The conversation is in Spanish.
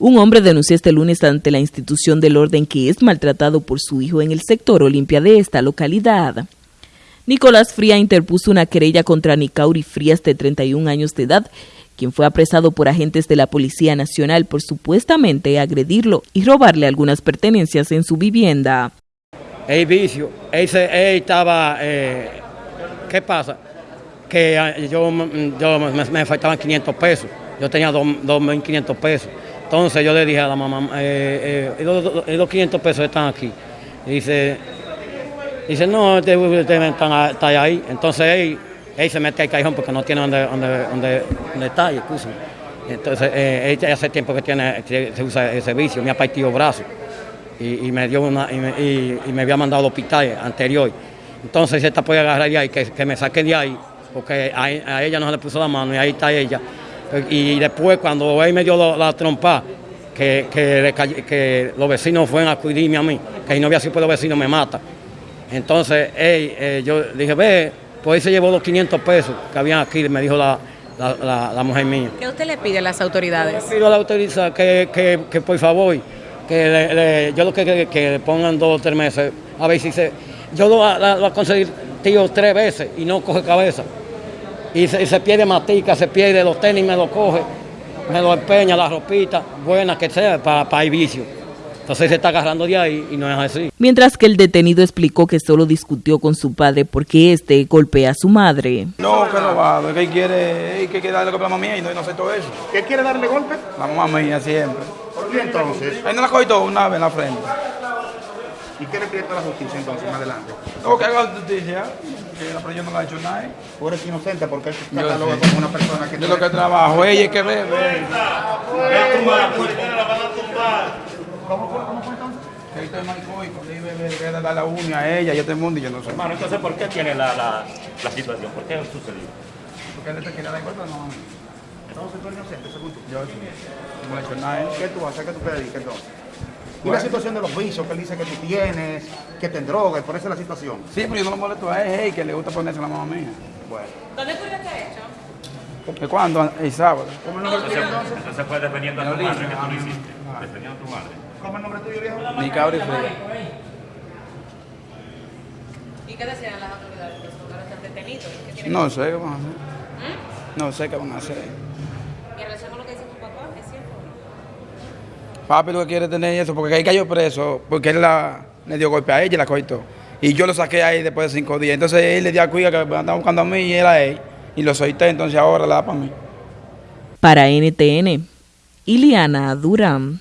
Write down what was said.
Un hombre denunció este lunes ante la institución del orden que es maltratado por su hijo en el sector Olimpia de esta localidad. Nicolás Fría interpuso una querella contra Nicauri Frías de 31 años de edad, quien fue apresado por agentes de la Policía Nacional por supuestamente agredirlo y robarle algunas pertenencias en su vivienda. El vicio, estaba, eh, ¿qué pasa? Que ah, yo me, faltaban 500 pesos, yo tenía 2.500 pesos. Entonces yo le dije a la mamá, eh, eh, los 500 pesos están aquí. dice, dice no, ustedes están, ahí. Entonces él, se mete al cajón porque no tiene donde, donde, donde, donde está, Entonces eh, él hace tiempo que tiene, se usa ese vicio, me ha partido brazos y, me dio una, y me, había mandado al hospital anterior. Entonces esta puede agarrar de ahí, que, que me saque de ahí, porque a, a ella no se le puso la mano y ahí está ella. Y después cuando él me dio la, trompa, que, que, los vecinos fueron a acudirme a mí, que si no había sido por los vecinos me mata. Entonces eh, yo dije, ve, pues él se llevó los 500 pesos que habían aquí, me dijo la, mujer mía. ¿Qué usted le pide a las autoridades? Yo le pido a la autoridad que, que, por favor, que yo lo que, que, le pongan dos o tres meses, a ver si se... Yo lo, voy a conseguir tío tres veces y no coge cabeza y se, pierde matica, se pierde los tenis, me lo coge, me lo empeña, la ropita, buena que sea, para, para el vicio. Entonces se está agarrando de ahí y no es así. Mientras que el detenido explicó que solo discutió con su padre porque este golpea a su madre. No, que no va, que quiere, que quiere darle golpe a la mamá mía y no, no todo eso. ¿Qué quiere darle golpe? La mamá mía siempre. ¿Por qué entonces? Ahí no la cogió una vez en la frente. ¿Y qué le pide a la justicia entonces más adelante? No, que haga justicia, que la yo no la ha hecho nada. Tú eres inocente porque él te cataloga como una persona que... Yo lo que trabajo, ella es que ve, ve. ¿Cómo fue? ¿Cómo fue entonces? Que estoy maricón y porque iba a dar la uña a ella y a el mundo y yo no sé. Hermano, entonces, ¿por qué tiene la, la, la situación? ¿Por qué ha sucedido? Porque él te quiere dar golpe, no. Entonces tú eres inocente, según tú. Yo sí. No le he hecho nada. ¿Qué tú haces? ¿Qué tú te dedicas entonces? Y la situación de los vicios que él dice que tú tienes, que te drogas, por eso es la situación. Sí, pero yo no lo molesto a él, que le gusta ponerse la mamá mía. Bueno. ¿Dónde fue este hecho? ¿Cuándo? El sábado. ¿Cómo el nombre tuyo entonces? Entonces fue defendiendo a tu madre que tú lo hiciste. Defendiendo a tu madre. ¿Cómo el nombre tuyo, viejo? Mi cabra y fría. ¿Y qué decían las autoridades? ¿Que los están detenidos? No sé qué van a hacer. ¿Mm? No sé qué van a hacer. Papi lo que quiere tener eso, porque ahí cayó preso, porque él la, le dio golpe a ella y la coitó. Y yo lo saqué ahí después de cinco días. Entonces él le dio a cuida que me andaba buscando a mí y era él. Y lo solté, entonces ahora la da para. Para NTN, Iliana Durán.